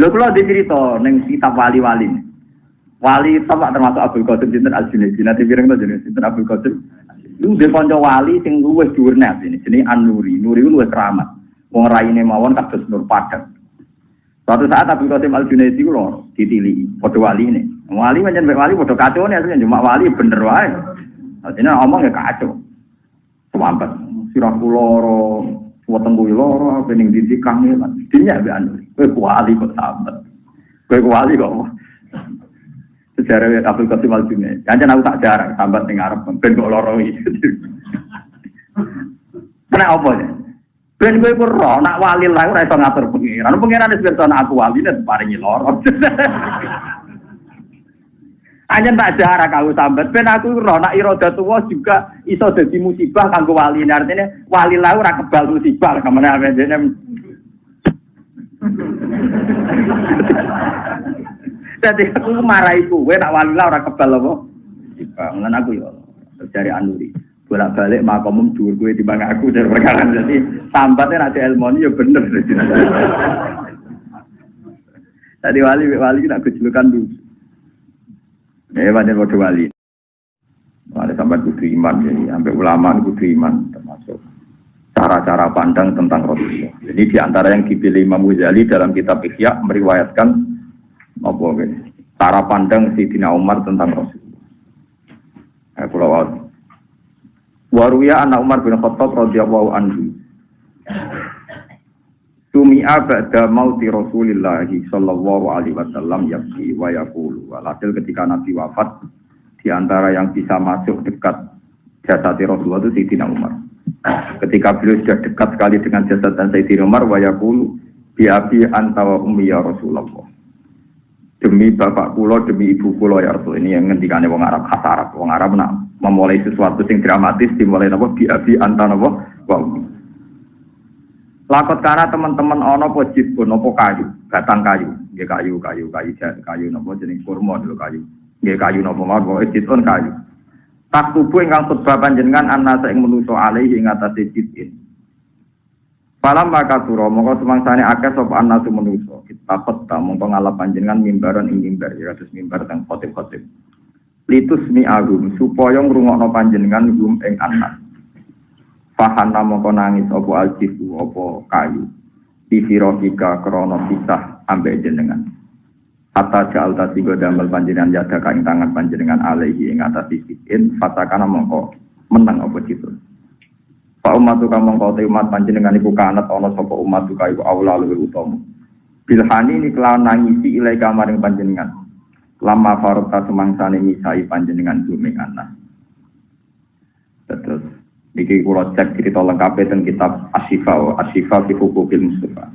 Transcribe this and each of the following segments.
Lho kula dicerita ning kitab wali-wali. Wali sama termasuk Abdul Qadir Sinten Al-Junaidi. Nanti pirang to jenenge Sinten Abdul Qadir. Lu dhe kanca wali sing luwih dhuwur net ini jenenge An-Nuri. Nuri luwih keramat. Wong raine mawon kados nur padang. Suatu saat Abdul Qasim Al Junaidi ku lho ditili, padha wali ini. Wali pancen wali padha kacau nih asline cuma wali bener wae. Artinya ngomong ya kacau. Selamat. Sirah loro, weteng kuwi loro, pening didik kangelan. Dinya be anu. Kowe wali kok sambat. Kowe wali kok. Sejarah Abdul Qasim Al Junaidi. Jangan aku tak jarang sambat ning arep ben kok iki. Kena apa ya? Ben kowe ku nak wali lah ora iso ngatur pengiran. Pengiran pirsa nak aku wali nek paringi loro. Hanya tak jarak kau sambat. Ben aku roh nak iroda tua juga iso dadi musibah kanggo wali. Artinya wali lah ora kebal musibah ke mana apa jene. Jadi aku marahi kowe nak wali lah ora kebal apa? Ngan aku ya. Dari Anuri. Bolak balik makomum dhuwur di bang aku dari perkara. Jadi sambatnya nanti ilmu ya bener. Tadi wali wali kita kejulukan dulu. Ya banyak wali. Wali sambat kudu iman jadi sampai ulama kudu iman cara-cara pandang tentang Rasulullah jadi di antara yang dipilih Imam Ghazali dalam kitab Ihya meriwayatkan apa cara pandang Dina Umar tentang Rasulullah eh, pulau Waruya anak Umar bin Khattab radhiyallahu anhu. Sumi'a ba'da mauti Rasulillah sallallahu alaihi wasallam yabki wa yaqulu. Walhasil ketika Nabi wafat di antara yang bisa masuk dekat jasad Rasulullah itu Sayyidina Umar. Ketika beliau sudah dekat sekali dengan jasad dan Sayyidina Umar wa yaqulu bi abi anta wa ummi ya Rasulullah. Demi bapak kula, demi ibu kula ya Rasul. Ini yang ngendikane wong Arab khas Arab. Wong Arab nak memulai sesuatu yang dramatis dimulai napa biabi anta napa wa Lakot karena teman-teman ono po jibun nopo kayu, batang kayu, nggih kayu, kayu, kayu, kayu nopo jenis kurma dulu kayu. Nggih kayu nopo mawon jibun kayu. Tak tubuh ingkang khutbah panjenengan anasa ing menuso alaihi ing atase jibin. Palam maka suro mongko semangsane akeh sapa anasu menuso. Kita khutbah mongko ngalap panjenengan mimbaran ing mimbar ya mimbar teng khotib-khotib litus mi agum supaya ngrungokno panjenengan gum ing anak fahana mongko nangis apa aljifu apa kayu Bifirofika krono pisah ambek jenengan Hatta ja'al tadi damel panjenengan yada kain tangan panjenengan alaihi ing atas isikin Fatakana mongko menang apa gitu Pak umat tuka mongko te umat panjenengan iku kanat ono sopo umat tuka iku aula luwih utama Bilhani ini kelawan nangisi ilai kamaring panjenengan lama farota semangsane misai panjenengan bumi anak. Terus niki kula cek cerita lengkap tentang kitab Asyifa Asyifa fi Hukukil Mustafa.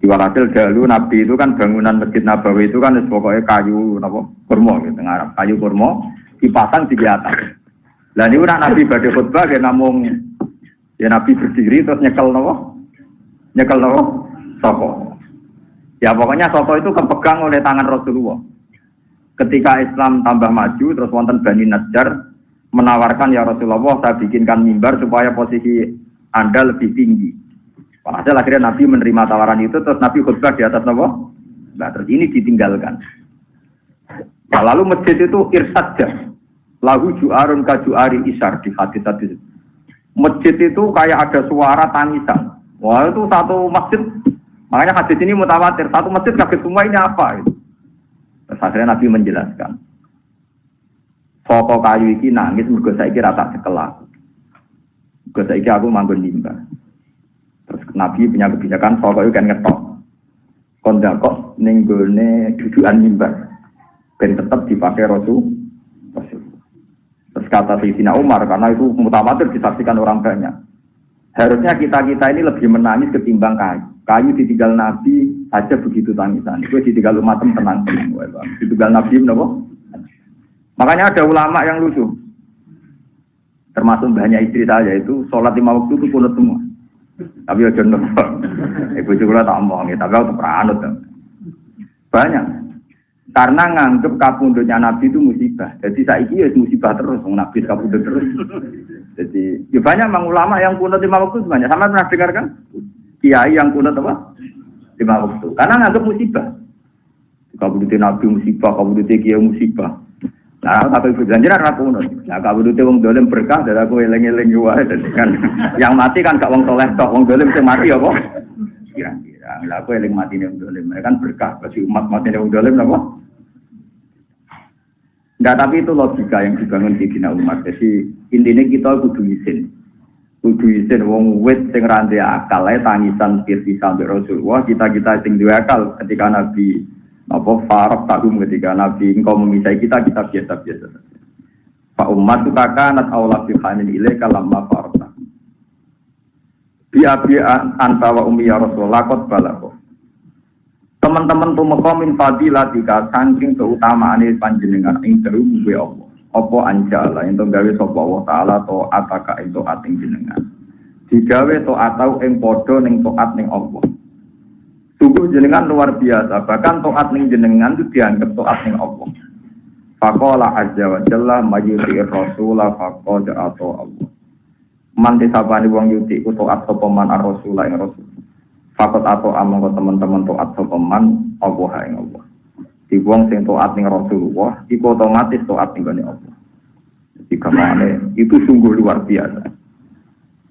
Walhasil dahulu Nabi itu kan bangunan Masjid Nabawi itu kan pokoknya kayu napa kurma gitu ngarap kayu kurma dipasang di atas. Lah niku Nabi badhe khutbah ya namung ya Nabi berdiri terus nyekel napa? Nyekel napa? Soko. Ya pokoknya soko itu kepegang oleh tangan Rasulullah ketika Islam tambah maju terus wonten Bani Najjar menawarkan ya Rasulullah saya bikinkan mimbar supaya posisi Anda lebih tinggi. Walhasil akhirnya Nabi menerima tawaran itu terus Nabi khutbah di atas Nabi. Nah, terus ini ditinggalkan. Nah, lalu masjid itu irsadja. Lahu ju'arun ka ju'ari isar di hadis tadi. Masjid itu kayak ada suara tangisan. Wah itu satu masjid. Makanya hadis ini mutawatir. Satu masjid kaget semua ini apa? Gitu. Terus akhirnya Nabi menjelaskan. Soko kayu iki nangis mergo saiki ra tak cekel aku. Mergo saiki aku manggon limbah. Nabi punya kebijakan soko itu kan ngetok. Kon kok ning gone dudukan mimbar. Ben tetap dipakai. Rasul. Terus kata Sayyidina Umar karena itu mutawatir disaksikan orang banyak. Harusnya kita-kita ini lebih menangis ketimbang kayu. Kayu ditinggal Nabi aja begitu tangisan. Itu ditinggal umat tenang. Ditinggal Nabi nopo. Makanya ada ulama yang lucu. Termasuk banyak istri saya itu sholat lima waktu itu kunut semua. Tapi ya jodoh. Ibu juga tak omong, tapi aku peranut. Banyak. Karena nganggep kapundutnya Nabi itu musibah. Jadi saya ya musibah terus, Nabi kapundut terus. Jadi ya banyak memang ulama yang kunut lima waktu banyak. Sama pernah dengar kan? kiai yang kunut apa? Lima waktu. Karena nganggap musibah. kabudute nabi musibah, kabudute kiai musibah. Nah, tapi ibu janjian ra ngono. Nah, kabudute wong dolim berkah dari aku eling-eling wae kan. Yang mati kan gak wong soleh tok, wong dolim sing mati apa? Kira-kira. Lah aku eling mati ning dolim, mereka kan berkah bagi umat mati ning dolim apa? Enggak, tapi itu logika yang dibangun di Dina umat. Jadi intinya kita kudu izin. Kudu izin wong wit sing rande akal ae tangisan pirsi sampai Rasulullah, kita-kita sing duwe akal ketika Nabi apa farok takum ketika Nabi engkau memisai kita kita biasa-biasa saja. Pak umat itu kakanat Allah bihanin ilaika lamma farok takum. Biya biya anta wa umi ya Rasulullah kot balako teman-teman tumeka min fadilatika saking keutamaan panjenengan ing dalu gue Allah apa anjala ento gawe sapa Allah taala to ataka ento ating jenengan digawe to atau ing padha ning taat ning Allah Tubuh jenengan luar biasa, bahkan toat ning jenengan itu dianggap toat ning Allah. Fakola azza wa jalla mayyuti rasulah fakoda atau Allah. Manti sabani wong yuti ku toat sapa man ar-rasulah ing rasul. Fakot atau among teman-teman toat sopeman Allah yang Allah. Di wong sing toat ning Rasulullah, iku otomatis toat ning Allah. Jadi ke mana itu sungguh luar biasa.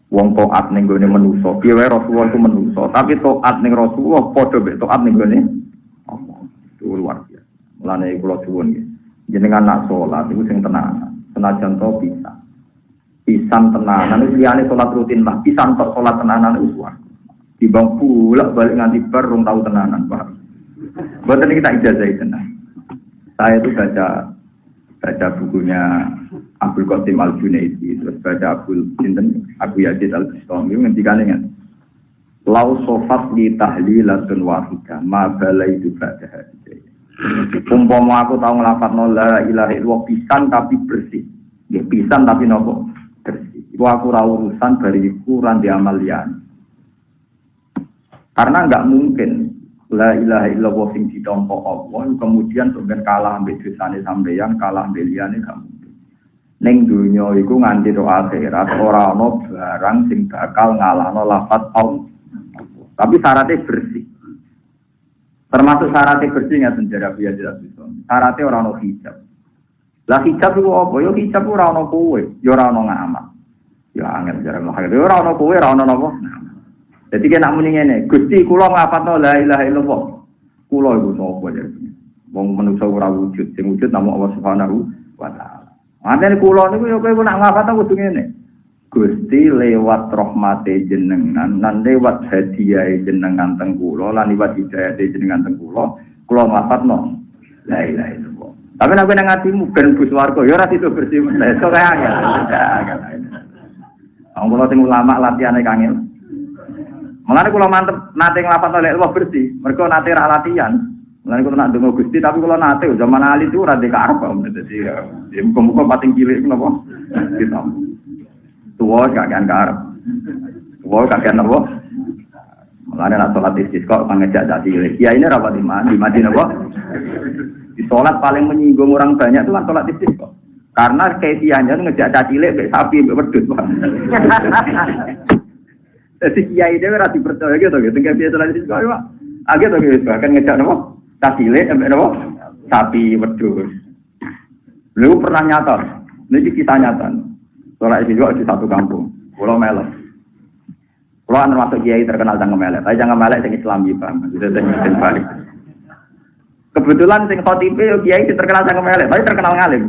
Wong toat ning gone manusa, piye Rasulullah itu manusa, tapi toat ning Rasulullah padha mek toat ning gone Allah. Itu luar biasa. Mulane kula suwun nggih. Jenengan nak salat iku sing tenanan. Senajan to bisa. Pisan tenanan itu liyane salat rutin lah, pisan tok salat tenanan itu suwarga. Dibang balik nganti bar tahu tenanan, Pak. Ini kita ijazah tenang. Saya itu baca baca bukunya Abdul Qasim Al Junaidi, terus baca Abdul Sinten Abu Yazid Al Bistami ngendikan dengan Lau sofat li tahlilatun wahida ma balai itu baca Umpama aku tahu ngelafat la ilaha illallah pisan tapi bersih. Ya pisan tapi nopo bersih. Iku aku ra urusan bariku ran di amalian. Karena nggak mungkin la ilaha illallah sing ditompo Allah kemudian sampeyan kalah ambek dosane sampeyan kalah ambek liyane mungkin. Ning donya iku nganti ro akhirat ora ana barang sing bakal ngalahno lafat Allah. Tapi syaratnya bersih. Termasuk syaratnya bersih ya sejarah biasa tidak bisa. Syaratnya orang no hijab. Lah hijab itu apa? Yo hijab ora ono kowe, yo ora ono ngamal. Ya angel jarang lo Yo ora ono kowe, ora ono napa? Jadi kena muni ngene, Gusti kula nglafatno la ilaha illallah. Kula iku sapa ya? Wong manusa ora wujud, sing wujud namung Allah Subhanahu wa. Mantene kula niku yo kowe nak nglafatno kudu ngene. Gusti lewat rahmate jenengan lan lewat hadiah jenengan teng kula lan lewat hidayah jenengan teng kula, kula nglafatno la ilaha illallah. Tapi nek nang atimu ben bus warga ya ora itu bersih. Iso kaya ya. Wong kula sing ulama latihane kangil. Mengenai kalau mantep nate ngelapat oleh Allah bersih, mereka nate ra latihan. Mengenai kalau nak dengar gusti, tapi kalau nate zaman ali itu rada ke arab, jadi ya muka-muka pating cilik itu nopo, kita tua kagian ke arab, tua kagian nopo. Mengenai nak sholat istisqa mengejak jadi cilik, ya ini rapat di mana, di mana nopo. Di sholat paling menyinggung orang banyak itu kan sholat istisqa. Karena kefiahnya ngejak caci cilik, sapi, wedus. Jadi kiai dia ora dipercaya gitu gitu. Tinggal biasa lagi kok ya. Agak tuh gitu. Bahkan ngejak nopo tasile sampai nopo sapi wedhus. Lu pernah nyata. Ini kisah nyata. Soalnya itu juga di satu kampung. Pulau Melek. Pulau anu masuk kiai terkenal jangan melek. Tapi jangan melek yang Islam gitu. Jadi saya balik. Kebetulan sing khotibe yo kiai terkenal jangan melek. Tapi terkenal ngalim.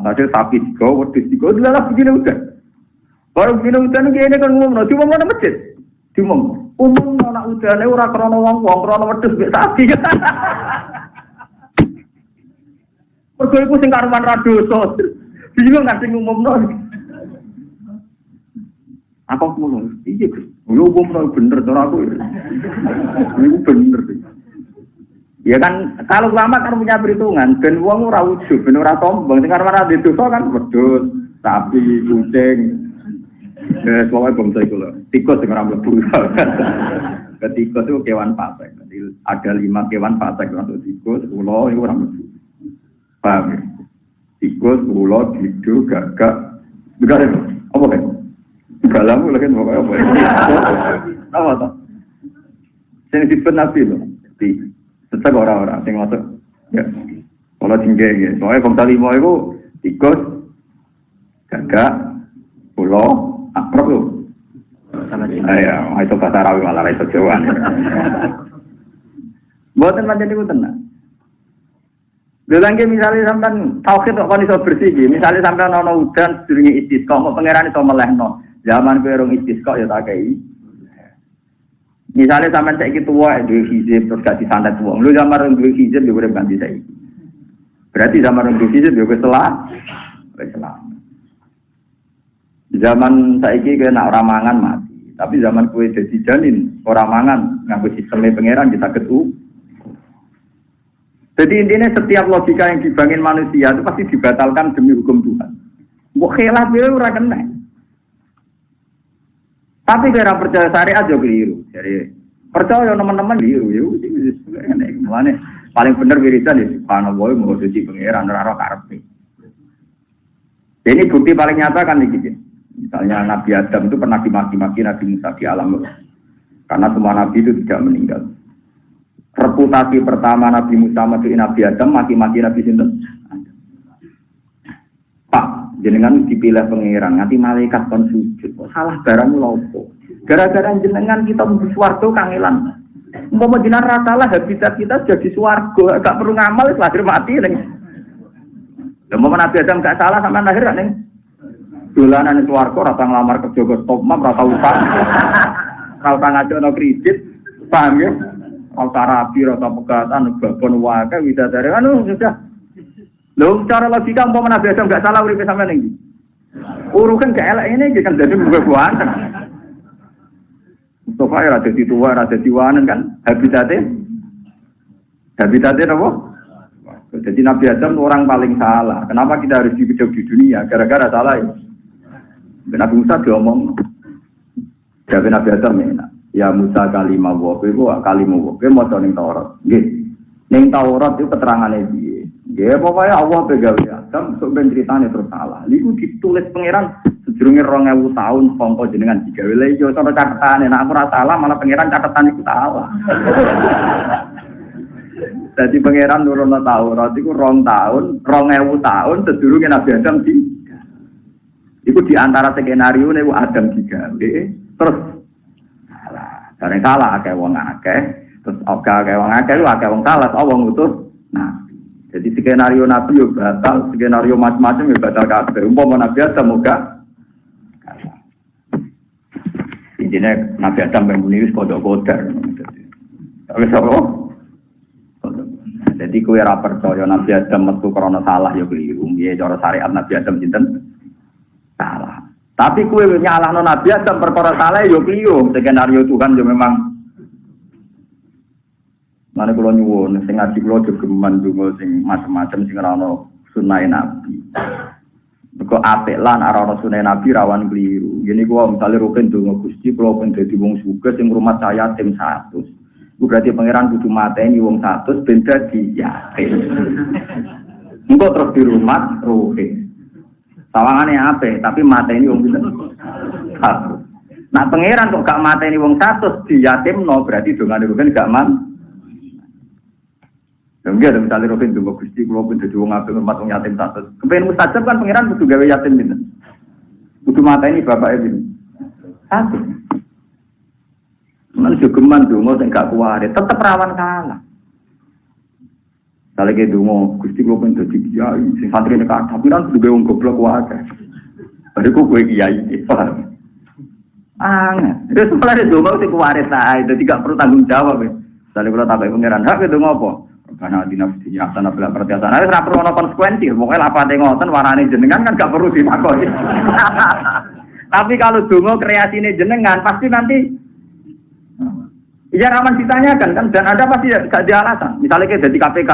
Ada sapi tiga, wedhus tiga, udah begini udah. Baru minum hujan ini kan ngomong, cuma mau masjid, cuma umum anak hujan ora krono wong wong krono wedhus mek sapi. Mergo iku sing karuan ra dosa. Bingung kan sing umumno. Aku kulo, iya Gus. Yo umumno bener to aku. Iku bener. Ya kan kalau lama kan punya perhitungan ben wong ora ujub, ben ora sombong. Sing karuan ra dosa kan wedhus, sapi, kucing, Eh, pokoknya bangsa itu loh. Tikus yang orang mlebu. Ketikus itu kewan pasek. Jadi ada lima kewan pasek untuk tikus, ulo itu orang mlebu. Paham ya? Tikus, ulo, didu, gagak. Juga ada apa kan? Galamu lagi pokoknya apa? Apa tuh? Yang disebut Nabi loh. Di Tetep orang-orang sing masuk. Ya. Kalau tinggi ya. Soalnya bangsa lima itu tikus, gagak, pulau, akrab tuh. Iya, itu bahasa Arabi malah itu Jawa. Buatan macam itu tenang. Lagi misalnya sampai tauhid kok kon iso bersih iki, misalnya sampai ono udan sedurunge istisqa, kok pangeran iso melehno. Zaman kowe rong istisqa ya tak kei. Misalnya sampai saiki tuwa duwe hizib terus gak disantet wong. Lu zaman rong duwe hizib ya urip ganti saiki. Berarti zaman rong duwe hizib ya wis selah. Wis selah. Zaman saiki kowe nak ora mangan mati. Tapi zaman kue jadi janin, orang mangan, nganggo sistemnya pangeran kita ketu, jadi intinya setiap logika yang dibangun manusia itu pasti dibatalkan demi hukum Tuhan. Mbok khilaf ya ora kena. Tapi kira percaya syariat juga keliru. Jadi percaya teman-teman keliru ya Mulane paling bener wiridan ya subhanallah mau suci pangeran ora ora. Ini bukti paling nyata kan gitu. Misalnya Nabi Adam itu pernah dimaki-maki Nabi Musa di alam Karena semua Nabi itu tidak meninggal. Reputasi pertama Nabi Musa mati Nabi Adam mati-mati Nabi Sinten? Pak jenengan dipilih pengiran nanti malaikat kon sujud. Salah barang lopo gara-gara jenengan kita mlebu swarga kangelan jenengan rata lah habitat kita jadi swarga. Gak perlu ngamal lahir mati ning mau Nabi Adam gak salah sama lahir ning dolanan swarga rata ngelamar kerja ke stop map rata upah rata ngajono kredit paham ya Rata rapi, rata pegatan, babon waka, widadari, anu sudah. Loh, cara logika mau Nabi Adam gak salah uripe sampean iki. Urukan gak elek ini kan jadi buah-buahan. Mustafa ya rada di tua, rada di wanen kan habitatnya. Habitatnya apa? Jadi Nabi Adam orang paling salah. Kenapa kita harus hidup di dunia? Gara-gara salah ya. Nabi Musa diomong. Jadi Nabi Adam enak ya Musa kalimah wa kowe kalimah wa kowe maca ning Taurat. Ning Taurat itu keterangane piye nggih pokoke Allah pegawe Adam sok ben critane terus salah. Niku ditulis pangeran sedurunge 2000 tahun sangka jenengan digawe. Lha yo cara catetane nek aku ora salah malah pangeran catatan iku salah. Jadi pangeran nurun Taurat itu rong tahun, rong ewu tahun sedurunge Nabi Adam di Iku di antara skenario nih Adam digawe, terus dari salah akeh wong akeh, terus oke akeh wong akeh lu akeh wong salah, oh wong utus Nah, jadi skenario nabi yo batal, skenario macam-macam yo batal kabeh. Umpama nabi Adam muga Intinya Nabi Adam yang wis kodok kodar. Tapi apa? Jadi kue ora percaya Nabi Adam metu krana salah ya keliru. Piye cara syariat Nabi Adam sinten? Tapi kue nyalahno Nabi Adam perkara salah yo kliyo, skenario Tuhan yo memang Mana kalau nyuwun, sing ngaji kalau jogeman dungo sing macam-macam sing rano sunai nabi. Kok apik lan arano sunai nabi rawan keliru. Gini gua misalnya rukin dungo gusti, kalau pun jadi wong suka sing rumah saya tim satu. Gue berarti pangeran kudu mateni wong satu, benda di yakin. Engkau terus di rumah, rukin. Sawangannya apa? Tapi mata ini wong satu. Nah pangeran kok gak mata ini wong satu no berarti dengan itu kan gak man. Dan dia ada misalnya Robin juga gusti kalau pun jadi wong apa rumah wong yatim satu. Kepengen mustajab kan pangeran butuh gawe yatim gitu. Butuh mata ini bapak ini satu. Mana juga man dulu nggak gak kuat, tetap rawan kalah. Kalau kayak dungo, gusti gue pun jadi kiai, sing santri ini kata, tapi kan sudah wong goblok wae. Baru gue gue kiai, paham? Itu setelah itu dungo sih kuarit lah, itu tidak perlu tanggung jawab. Misalnya kalau tabai pangeran, hak itu ngopo? Karena di nafsi nyata nafsi pertiasan, ada tidak perlu ada konsekuensi. Pokoknya apa ngoten warani jenengan kan gak perlu dimakoi. Tapi kalau dungo ini jenengan, pasti nanti Ya raman ditanyakan kan dan ada pasti gak di alasan. Misalnya kayak jadi KPK,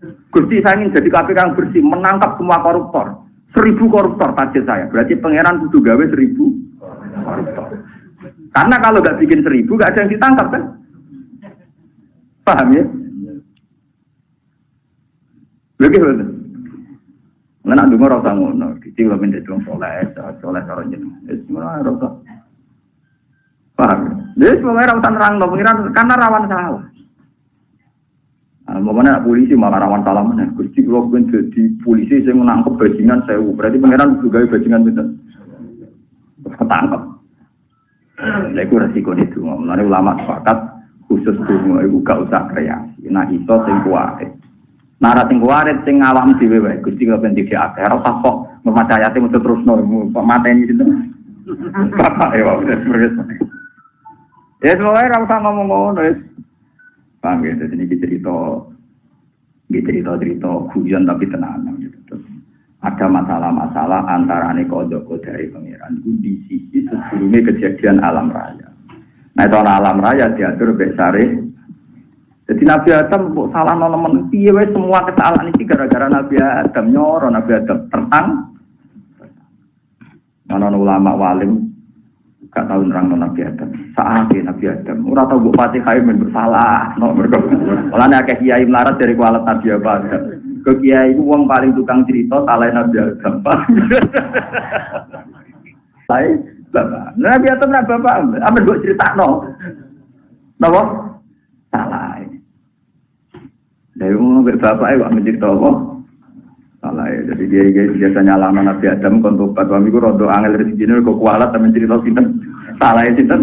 Gusti saya ingin jadi KPK yang bersih, menangkap semua koruptor. Seribu koruptor target saya. Berarti pangeran kudu gawe seribu koruptor. Karena kalau nggak bikin seribu, nggak ada yang ditangkap kan? Paham ya? Begitu. Nah, dulu rasa ngono, kecil lo minta dong soleh, soleh jeneng. Es mana rasa? Paham? Jadi semuanya rasa nerang, pengiran karena rawan salah. Nah, mana polisi malah rawan salah mana? Gusti kalau pun jadi polisi saya menangkap bajingan saya, berarti pangeran juga bajingan itu ketangkep. Lha iku resiko itu. Mulane ulama sepakat khusus dungo iku gak usah kreasi. Nah iso sing kuwate. Nara sing kuwate sing awam dhewe wae. Gusti kok ben dikek akeh ora kok memacaya sing mesti terusno kok mateni sinten. Bapak ya wis terus. Ya semuanya ora usah ngomong ngono wis. Paham ya, jadi ini cerita, ini cerita-cerita hujan tapi tenang gitu ada masalah-masalah antara kodok dari pangeran itu di sisi sebelumnya kejadian alam raya. Nah itu alam raya diatur besare. Jadi Nabi Adam kok salah nolemen piye semua kesalahan ini gara-gara Nabi Adam nyoro Nabi Adam tertang. Mana ulama walim gak tahu nerang Nabi Adam. Saat Nabi Adam, ora tau mbok Fatihah men bersalah, no mergo. Mulane akeh kiai melarat dari kualat Nabi Adam. Ke kiai itu paling tukang cerita salah nabi Adam. Saya bapak. Nabi Adam nabi bapak. Apa gue cerita no nopo salah dari umum berbapak ya mencerita apa salah ya. Jadi dia, biasanya lama nabi Adam kontobat wami gue rodo angel rezeki ini kok kualat tapi cerita sinten? Salah ya sinten?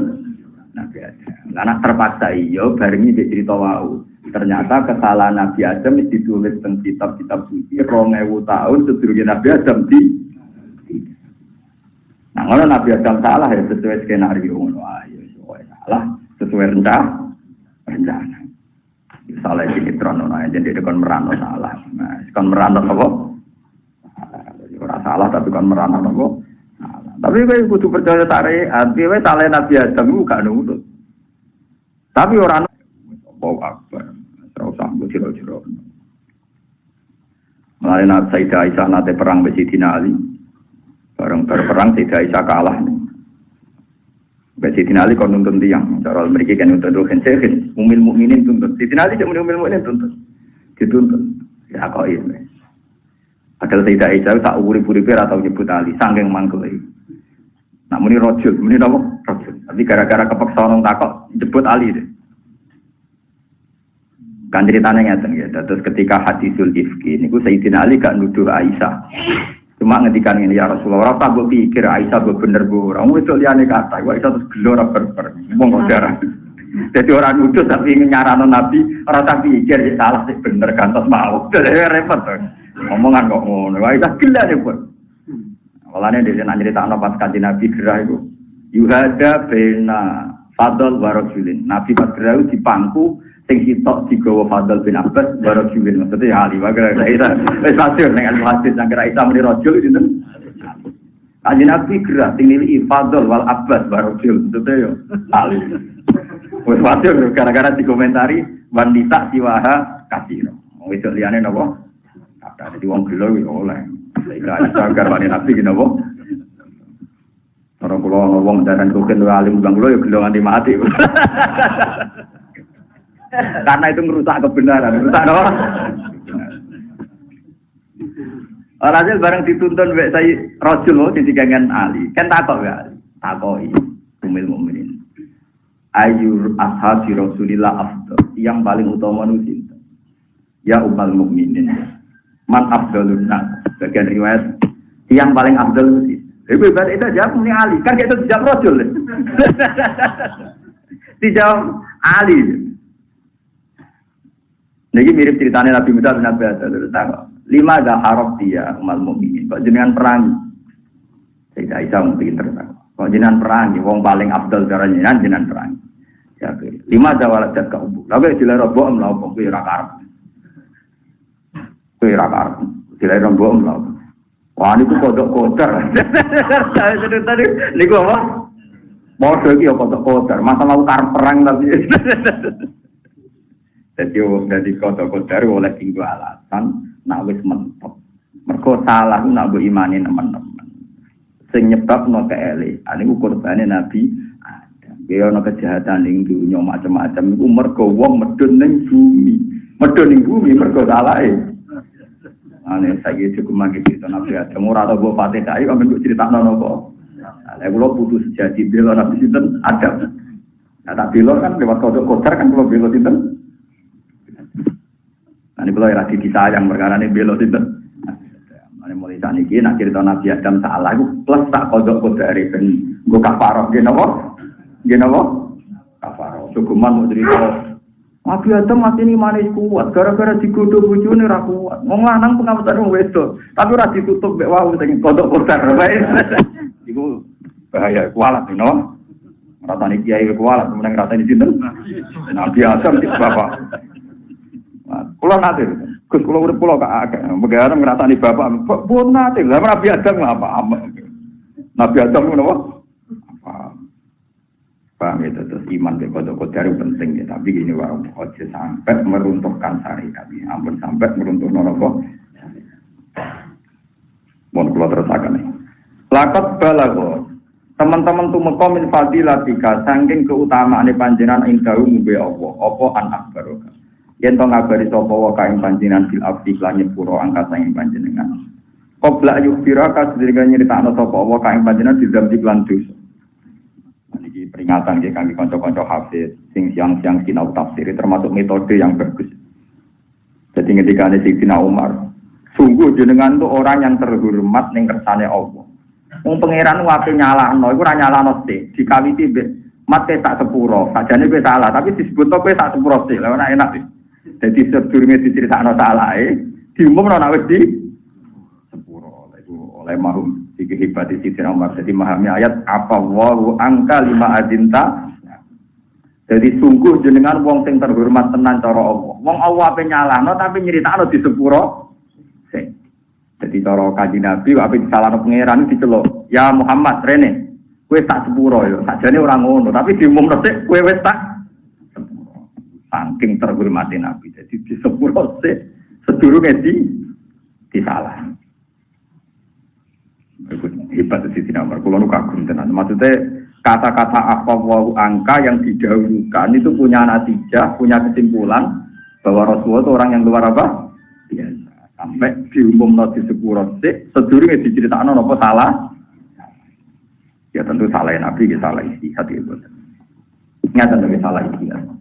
Nabi Adam. Anak terpaksa iyo bareng ini cerita wau. Ternyata kesalahan Nabi Adam ditulis tentang kitab-kitab suci rongewu tahun sedurunge Nabi Adam di Nah, kalau Nabi Adam salah ya sesuai skenario ngono. Ayo sesuai salah. Sesuai rencana rencana. Salah ini trono aja jadi kon merano salah. Nah, kon merano apa? Ora salah tapi kon merano apa? Tapi kowe kudu percaya tarik, kowe salah Nabi Adam gak nurut. Tapi orang Allahu Akbar. Ora usah jero-jero. Mulai Nabi Sayyidah Aisyah nate perang be Sidina Ali. Bareng berperang Sayyidah Aisyah kalah. Be Sidina Ali kon nuntun tiang. Cara mriki kan nuntun dohen sehin. Umil mukminin tuntut. Sidina Ali cuma umil mukminin tuntut. Dituntut. Ya kok ini. Padahal Sayyidah Aisyah tak urip-uripe ora tau nyebut Ali, saking mangkel Nak muni rojul, muni napa? Rojul. Tapi gara-gara kepeksa orang takok jebut Ali deh. Kan ceritanya ngeten ya. Terus ketika hadisul ifki niku Sayyidina Ali gak nuduh Aisyah. Cuma ngedikan ini ya Rasulullah, ora tak pikir Aisyah bu bener bu. Orang itu liane kata, wah Aisyah terus gelora berber, ngomong darah. Jadi orang nuduh tapi nyarano Nabi, orang tak pikir salah sih bener kan terus mau. Jadi repot tuh. Ngomongan kok ngono, wah Aisyah gila deh pun. Walane dia nak cerita pas kanji Nabi gerah itu, yuhada bena fadl warajulin. Nabi pas gerah itu dipangku sing sitok digawa Fadl bin Abbas kiwin maksudnya ya Ali wae Isa wis masyhur al hadis nang kira Isa muni rajul itu Kanji Nabi gerak sing nili Fadl wal Abbas baru kiwin maksudnya yo Ali. Wis masyhur gara-gara dikomentari wanita siwaha kasiro. Itu liane napa kata jadi wong gelo yo oleh Ika Isa gar wani Nabi ki napa Orang pulau ngomong dan koken alim bang lo ya gelo nganti mati. Karena itu merusak kebenaran, merusak apa? Alhasil bareng dituntun wek saya rojul di digangan Ali. Kan takok ya, takoi umil mukminin. Ayur ashabi Rasulillah afdal. Yang paling utama nusin. Ya umal mukminin. Man afdalun nas. Bagian riwayat yang paling afdal nusin. Ibu ibarat itu jawab ini Ali. Kan itu dijawab rojul. dijawab Ali. Jadi mirip ceritanya Nabi Musa bin Nabi Adam. Lima ada harap dia umat mukminin. Kok jenengan perang? Saya Aisyah mungkin tertawa. Kok jenengan perang? Wong paling abdul cara jenengan jenengan perang. Ya, lima ada walat jat ke ubu. Lalu jilai robo om lau kok Kue rakar. Jilai robo om lau. Wah ini tuh kodok kotor. Tadi ini gua apa? Mau lagi ya kodok kotor. Masa mau karep perang tapi. Jadi dari kota kodar oleh tinggal alasan nak wis mentok. Mereka salah nak bu imani teman-teman. Sing nyebab no keele. Ini korbannya Nabi ada. Dia no kejahatan ning dunia macam-macam. Iku mereka wong medun ning bumi. Medun ning bumi mereka salah. Ane saya cukup magi cerita Nabi ada. Murah atau buat fatih kai, kamu cerita nono kok. Nah, kalau putus jadi bela Nabi Sinten ada. Nah, tak bela kan lewat kodok kodar kan kalau bela Sinten Ini kalau lagi disayang perkara ini belo itu. Ini mulai saat ini, nak cerita Nabi Adam salah, itu plus tak kode dari ben gue kafaroh, gini apa? Gini apa? Kafaroh. Sukuman mau cerita Nabi Adam masih ini manis kuat, gara-gara digodoh bujune ra kuat. Wong lanang pengawetan wong wedok, tapi ora ditutup mek wau sing kodok kotor. Iku bahaya kualat, no? Rasane kiai kualat, kemudian rasane sinten? Nabi Adam di bapak. Kulo nate, Gus kulo urip kulo kak agak, begaran ngrasani bapak, pun nate, lah Nabi Adam apa? Nabi Adam ngono apa? Paham terus iman ke kodok kodok penting ya, tapi gini warung ojo sampai meruntuhkan syariat ini, ampun sampai meruntuh noloko. Mohon keluar terus akan nih. Lakot balago, teman-teman tuh mekomin fadilatika, saking keutamaan panjenengan indahu mube Allah, apa an akbaroka. Yen to ngabari sapa wa kaing panjenengan fil abdi lan nyepuro angkat saking panjenengan. Qabla yukbira ka sedherek nyritakno sapa wa kaing panjenengan di zambi lan dosa. Peringatan ya kami konco-konco hafiz, sing siang-siang sinau tafsir termasuk metode yang bagus. Jadi ketika ada Sayyidina Umar, sungguh jenengan tuh orang yang terhormat ning kersane Allah. Wong pangeran wae nyalahno, iku ora nyalahno sih, dikawiti mbek mate tak sepuro. Sajane kowe salah, tapi disebut kowe tak sepuro sih. Lah enak enak. Jadi sedurunge diceritakno salahe, diumumno nek wis di sepuro. Itu oleh mahum iki hebat di Siti Umar. Jadi memahami ayat apa wahu angka lima adinta. Jadi sungguh jenengan wong sing terhormat tenan cara Allah. Wong Allah ape nyalahno tapi nyeritakno di sepuro. Jadi cara kaji Nabi ape disalahno pangeran diceluk. Ya Muhammad rene. Kue tak sepuro yo. Sajane orang ngono, tapi diumumno sik kue wis tak saking terhormati Nabi. Jadi di sepuro sih sedurunge di disalah. Hebat di sini nomor kulo nu kagum tenan. Maksudnya kata-kata apa wau angka yang didahulukan itu punya natijah, punya kesimpulan bahwa Rasulullah itu orang yang luar apa? Biasa. Sampai diumum di sepuro sih sedurunge diceritakan apa salah? Ya tentu salah Nabi, ya salah istihad itu. Ingat tentu salah istihad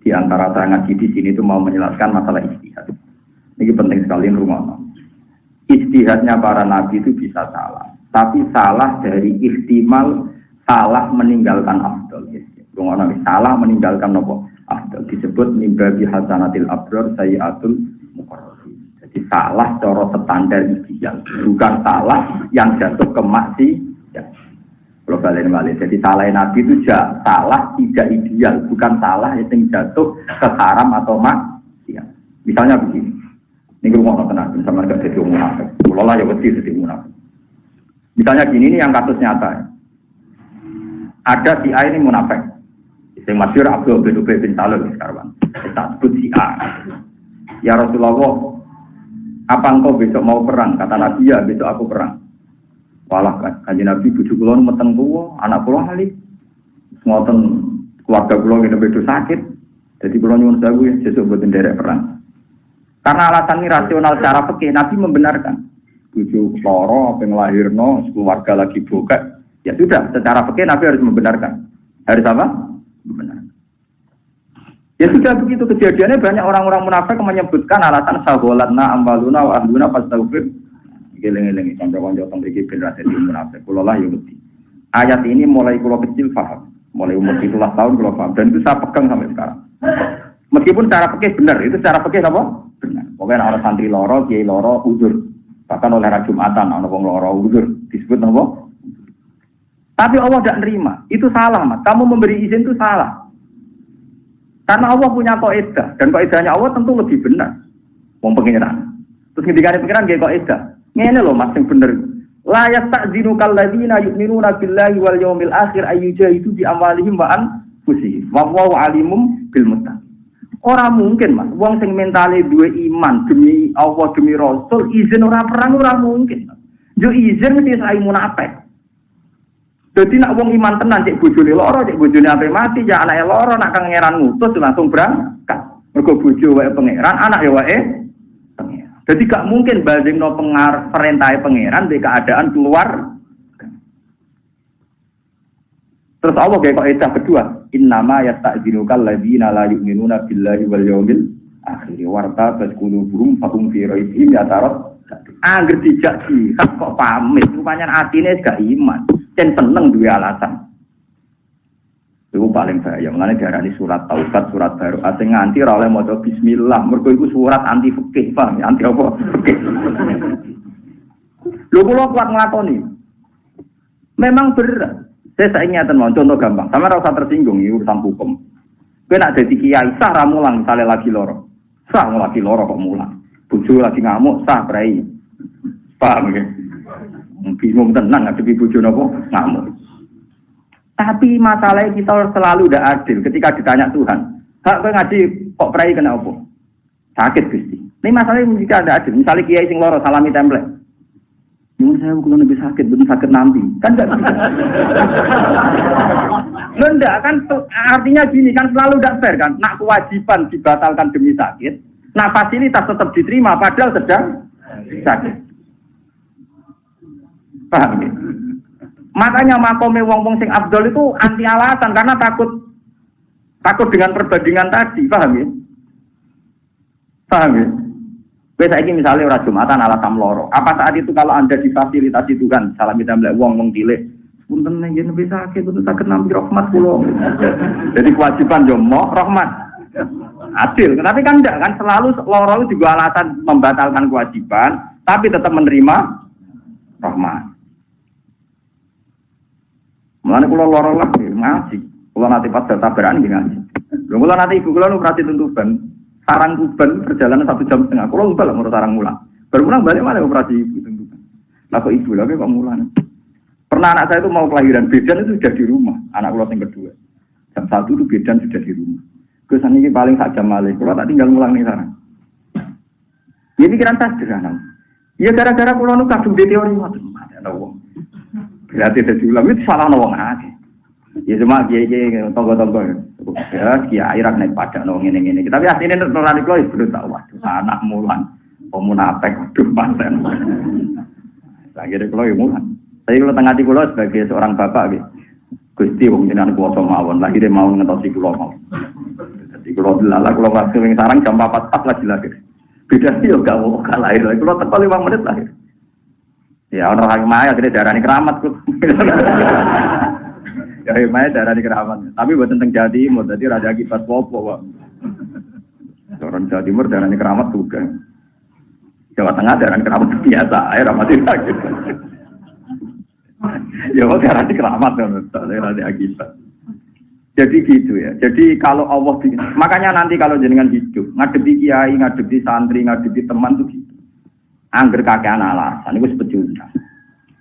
di antara ngaji di sini itu mau menjelaskan masalah istihad. Ini penting sekali rumah. Istihadnya para nabi itu bisa salah, tapi salah dari ihtimal salah meninggalkan afdol. Rumah salah meninggalkan nopo afdol disebut mimbabi hasanatil abdur sayiatul mukarrabin. Jadi salah cara standar ideal, bukan salah yang jatuh ke maksiat. Kalau balik balik, jadi salah Nabi itu ja, salah tidak ideal, bukan salah yang jatuh ke haram atau mak. Ya. Misalnya begini, ini gue mau tenang, sama gak jadi munafik. Kalau lah ya wedi jadi munafik. Misalnya gini, ini yang kasus nyata. Ada si A ini munafik. Yang masyur Abdul bin Ubay bin Salul sekarang. Kita sebut si A. Ya Rasulullah, apa engkau besok mau perang? Kata Nabi ya, besok aku perang. Walah kanji Nabi bujuk kula meteng tuwa, anak kula hali. Ngoten keluarga kula ngene bedo sakit. Jadi kula nyuwun sewu ya sesuk boten derek perang. Karena alasan ini rasional secara fikih Nabi membenarkan. Bujuk loro apa nglahirno keluarga lagi bokek. Ya sudah, secara fikih Nabi harus membenarkan. Harus apa? Membenarkan. Ya sudah begitu kejadiannya banyak orang-orang munafik menyebutkan alasan saholatna ambaluna wa ahluna fastaghfir Geleng-geleng kanca-kanca teng mriki ben ra munafik. Kula lah ya. Ayat ini mulai kula kecil paham. Mulai umur 17 tahun kula paham dan itu saya pegang sampai sekarang. Meskipun cara pikir benar, itu cara pikir apa? Benar. Pokoknya orang santri loro, kiai loro, udur. Bahkan oleh Raja Jumatan, orang wong loro, udur. Disebut apa? Tapi Allah tidak nerima. Itu salah, mas. Kamu memberi izin itu salah. Karena Allah punya kaidah dan kaidahnya Allah tentu lebih benar. Wong pengiran. Terus ketika pengiran kayak kaidah. Ngene loh mas yang bener. La yasta'zinu kalladzina yu'minuna billahi wal yawmil akhir ayyujahidu bi amwalihim wa anfusihim. Wa wallahu alimum bil muttaqin. Ora mungkin mas, wong sing mentale duwe iman demi Allah demi Rasul izin ora perang mungkin. Yo izin mesti sai munafik. Jadi nak wong iman tenan cek bojone loro, cek bojone ape mati, ya anake loro nak kangeran ngutus langsung berangkat. Mergo bojo wae pangeran, anak ya wae jadi gak mungkin banding no pengar perintah pangeran di keadaan keluar. Terus Allah kayak kok kedua, innama ya tak jinukal lagi la yu'minuna billahi wal yaumil akhirnya warta bas kulubuhum fakum fi raibihim ya tarot angger dijak jihad kok pamit? Rupanya atine gak iman. Dan seneng dua alasan. Itu paling bahaya. Mengenai diarani surat taubat surat baru. Asing nganti oleh maca bismillah. Mergo surat anti fikih ya anti apa? Lho kula kuat nglakoni. Memang berat saya saya mau contoh gampang sama rasa tersinggung ini urusan hukum kowe nak dadi kiai sah ra mulang misale lagi loro sah lagi loro kok mulang bojo lagi ngamuk sah prai paham ya bingung tenang ngadepi bojo napa ngamuk tapi masalahnya kita selalu tidak adil ketika ditanya Tuhan. Hak kowe ngaji kok prai kena apa? Sakit Gusti. Ini masalahnya jika ada adil. Misalnya kiai sing loro salami template. Nyuwun saya kalau lebih sakit, belum sakit nanti. Kan enggak bisa. enggak kan artinya gini kan selalu tidak fair kan. Nak kewajiban dibatalkan demi sakit. Nah fasilitas tetap diterima padahal sedang sakit. Paham ya? Makanya makome wong-wong sing abdol itu anti alasan karena takut takut dengan perbandingan tadi, paham ya? Paham ya? Kowe saiki misalnya ora Jumatan alasan loro. Apa saat itu kalau Anda difasilitasi Tuhan, salam kita mlek wong wong cilik, punten nek yen bisa sakit, punten sakit nampi rahmat kula. Jadi kewajiban yo mo rahmat. Adil, tapi kan enggak kan selalu loro itu juga alasan membatalkan kewajiban, tapi tetap menerima rahmat. Mulane kula lara lah ngaji. Kula nanti pas tabaran ngaji. Lha kula nanti ibu kula nu perhati tuntuban. Sarang kuban perjalanan satu jam setengah. Kula lupa lah ngurus sarang mulang. Baru pulang balik mana operasi ibu tuntuban. Lah kok ibu lagi kok mulang. Pernah anak saya itu mau kelahiran bedan itu sudah di rumah. Anak kula yang kedua. Jam satu itu bedan sudah di rumah. Kesan ini paling sak jam malih. Kula tak tinggal mulang nih sarang. Ya pikiran saya sederhana. Ya gara-gara kula nu kadung di teori. Ada wong. Berarti jadi ulama itu salah nawang aja. Ya cuma kiai kiai tonggo-tonggo ya kiai rak naik pada nawang ini ini. Tapi aslinya nurani itu belum tahu waduh anak mulan pemunapek waduh paten. Lagi deh kalau mulan. Tapi kalau tengah di pulau sebagai seorang bapak gitu. Gusti wong jenengan kuwasa mawon lagi dia mau ngetosi kula mau. Jadi kula dilala kula waktu yang sarang jam 4 pas lagi lagi. Beda sih yo gak mau kalah lahir. Kula teko 5 menit lahir. Ya orang orang maya akhirnya darah ini keramat. Ya maya darah ini keramat. Tapi buat tentang Jawa Timur, jadi raja akibat popo. Orang Jawa Timur darah ini keramat juga. Jawa Tengah darah ini keramat biasa, air ramat sakit. ya kok darah ini keramat. Jadi gitu ya. Jadi kalau Allah makanya nanti kalau jenengan hidup ngadepi kiai, ngadepi santri, ngadepi teman tuh gitu. Angger kakean alasan itu sepecundang.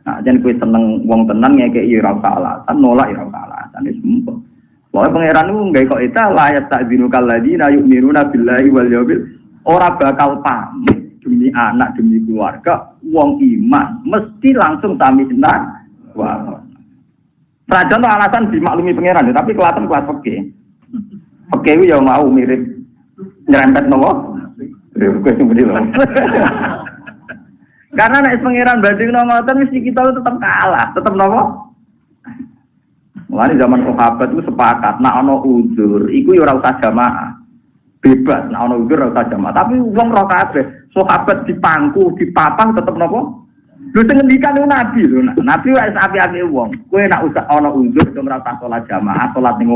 Nah, jangan kue seneng wong tenang ya kayak ira alasan, nolak ira alasan itu semua. Pokoknya pangeran itu nggak kok tak binu kaladi na yuk miruna billahi wal yabil orang bakal pamit demi anak demi keluarga wong iman mesti langsung sami senang wah Rajan alasan dimaklumi pangeran tapi kelihatan kelas oke oke ya mau mirip nyerempet nopo Gue sembunyi loh. Karena nek pangeran banding no ngoten mesti kita tetap kalah, tetap nopo? Mulane zaman sahabat itu sepakat, nak ono uzur, iku ya ora jamaah. Bebas, nak ono uzur ora jamaah. Tapi wong roh kabeh, sahabat dipangku, dipapang tetep nopo? Lho sing ngendikan itu nabi lho. Nabi wis api-api wong. Kowe nak usah ono uzur, ora usah salat jamaah, salat ning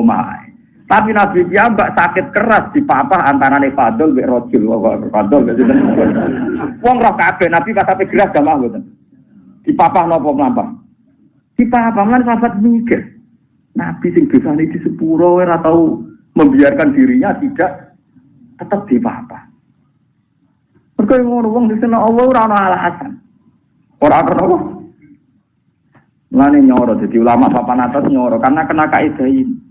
tapi Nabi mbak sakit keras di papa antara nih Fadol be Rojul, Fadol gitu. Wong roh kabeh Nabi pas sampai gerak gak mau. Di papa nopo melampah. Di papa mana sahabat mikir. Nabi sing bisa di sepuro ora tahu membiarkan dirinya tidak tetap di papa. Mergo ngono wong di sana Allah ora alasan. Ora ana apa? Nyoro jadi ulama papan atas nyoro karena kena kaidah ini.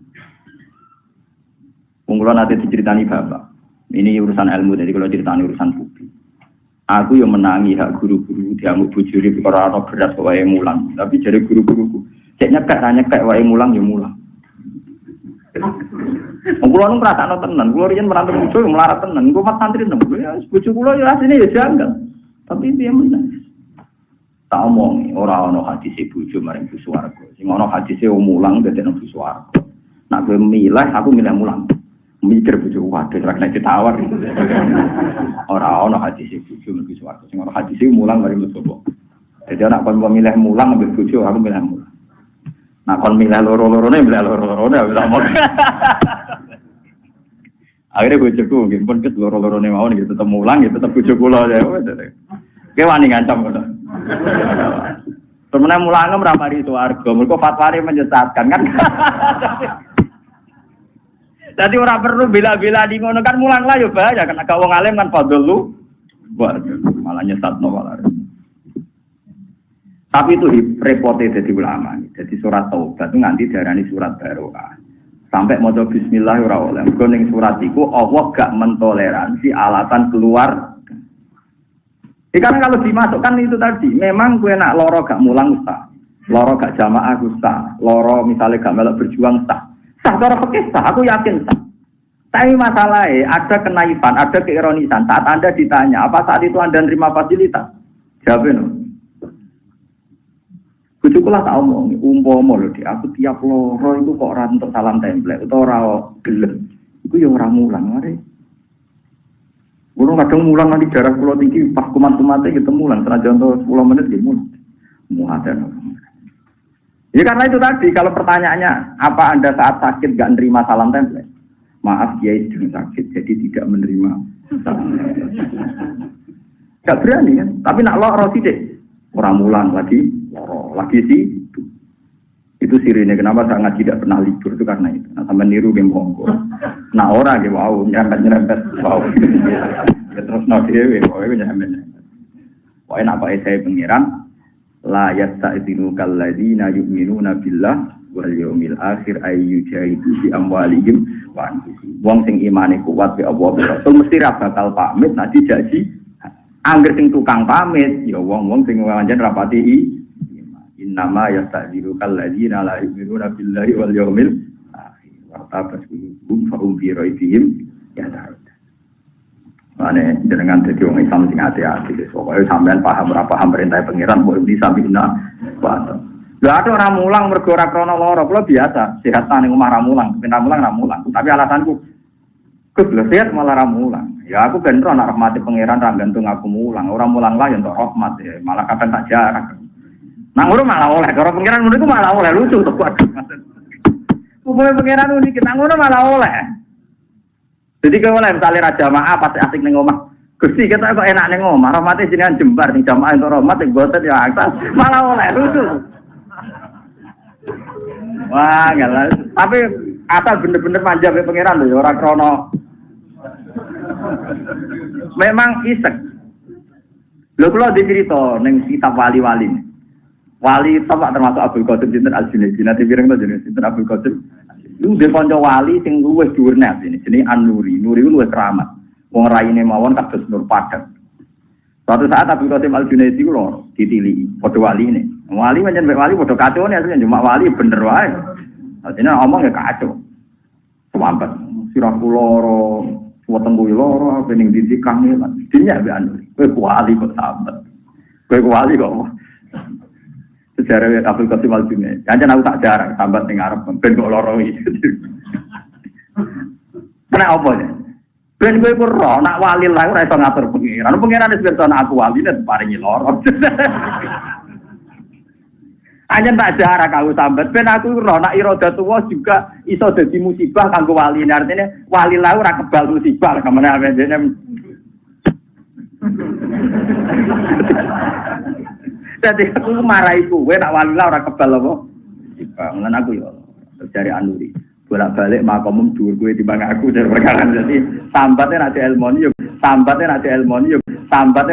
Mungkin nanti diceritani bapak. Ini urusan ilmu, jadi kalau ceritani urusan publik. Aku yang menangi hak guru-guru diamuk bujuri atau beras wae mulang. Tapi jadi guru-guruku, cek nyekek nanya nyekek wae mulang ya mulang. Kulo nu ngrasakno tenan, kulo riyen merantau bojo melarat tenan, kulo mat santri nemu. Ya bojo kulo ya asline ya janggal. Tapi dia menang. Tak omong ora ana hadis bojo maring swarga. Sing ana hadis mulang dadi nang swarga. Nak gue milih, aku milih mulang. Mikir bojo waduh ora kena ditawar. Ora ono hadis bojo mlebu swarga. Sing ora hadis mulang mari mlebu. Jadi anak kon milih mulang ambil bojo aku milih mulang. Nah kon milih loro-lorone milih loro-lorone wis mau. Akhirnya bojoku nggih pun ket loro-lorone mau nggih tetep mulang nggih tetep bojo kula ya. Ki wani ngancam ngono. Temenan mulange mramari swarga, mergo fatwane menyesatkan kan. Jadi orang perlu bila-bila di ngono kan mulang lah ya bahaya kan agak wong alim kan fadl lu. Malah nyesat no. Tapi itu repotnya jadi ulama. Jadi surat taubat itu nanti diarani surat barokah. Sampai mau bismillah ora oleh. Mergo ning surat iku Allah gak mentoleransi alasan keluar. Ya, karena kalau dimasukkan itu tadi, memang gue nak loro gak mulang ustaz. Loro gak jamaah ustaz. Loro misalnya gak melok berjuang ustaz. Sah cara fikih sah, aku yakin sah. Tapi masalahnya ada kenaifan, ada keironisan. Saat Anda ditanya, apa saat itu Anda nerima fasilitas? Jawabin. Bujuku lah tak omong, umpama loh di aku tiap loro itu kok orang untuk salam template atau orang gelem. Itu ya orang mulang, mari. Kulo kadang mulang nanti jarak pulau tinggi, pas kumat kumatnya gitu mulang, senajan untuk 10 menit gitu mulang. Muhadan. Ya karena itu tadi, kalau pertanyaannya, apa Anda saat sakit gak nerima salam template? Maaf, dia itu sakit, jadi tidak menerima salam Gak berani kan? Tapi nak loro deh. Orang mulang lagi, loro lagi sih. Itu sirine kenapa sangat tidak pernah libur itu karena itu. Nah, sama niru game monggo. Nah orang gitu, wow, nyerempet nyerempet, wow. ya, terus no dewe, pokoknya nyerempet. Pokoknya apa saya pengiran, la yasta'dinu kalladzina yu'minuna billah wal yaumil akhir ayu jahidu bi amwalihim wa anfusihim. Wong sing imane kuat bi Allah Rasul mesti ra bakal pamit nanti janji angger sing tukang pamit ya wong-wong sing wajan rapati i. Innama yasta'dinu kalladzina la yu'minuna billahi wal yaumil akhir. Wa tabasum fa hum fi raibihim ya Mane jenengan dadi wong Islam sing hati-hati. Pokoke sampean paham ora paham perintah pangeran mbok bisa bina wa Lah ada orang mulang mergo ora krana lara, kula biasa, sehat tane omah ra mulang, pindah mulang ra mulang. Tapi alasanku Gus sehat malah ra mulang. Ya aku ben ro nak rahmati pangeran ra gantung aku mulang. Orang mulang lah ya untuk rahmat ya, malah kadang tak jarak. Nah ngono malah oleh, kalau pangeran ngono iku malah oleh lucu tuh waduh. Umumnya pangeran unik, nah ngono malah oleh. Jadi kalau misalnya raja maaf pasti asik neng omah. Gusti kita kok enak neng omah, rahmatnya jenengan jembar nih jamaah untuk rahmat yang boten ya atas malah oleh lucu. Wah, galah. Tapi asal bener-bener manja be pangeran lho, orang krono. Memang isek. Lho kula dicerita ning kitab wali-wali. Wali tapak termasuk Abdul Qadir Sinten Al-Junaidi. Nanti to jenenge Sinten Abdul Qadir. Lu dhe kanca wali sing luwih dhuwur net ini jenenge An-Nuri. Nuri luwih keramat. Wong raine mawon kados nur padat. Suatu saat Abdul Qasim Al Junaidi ku loro ditili, padha wali ini. Wali pancen wali padha kacau nih asline cuma wali bener wae. Artinya ngomong ya kacau. Sewampat sirah loro, weteng kuwi loro, pening didik kangelan. Dinya be anu. Kowe wali kok sambat. Kowe wali kok. Sejarah Abdul Qasim Al Junaidi. Jangan aku tak jarang sambat ning arep ben kok loro iki. Kena apa ya? Ben ku ro nak wali lah ora iso ngatur pengiran. Pengiran wis pirsa aku wali nek paringi loro. Hanya tak jarak aku sambat. Ben aku ro nak iroda tua juga iso dadi musibah kanggo wali. Artinya wali lah ora kebal musibah ke mana apa dene. Jadi aku marahi kowe nak wali lah ora kebal apa. Musibah. Ngono aku yo. Dari Anuri. bolak balik makomum dhuwur kowe timbang aku dari perkara jadi sambatnya nanti ilmu yuk sambatnya nanti ilmu yuk sambatnya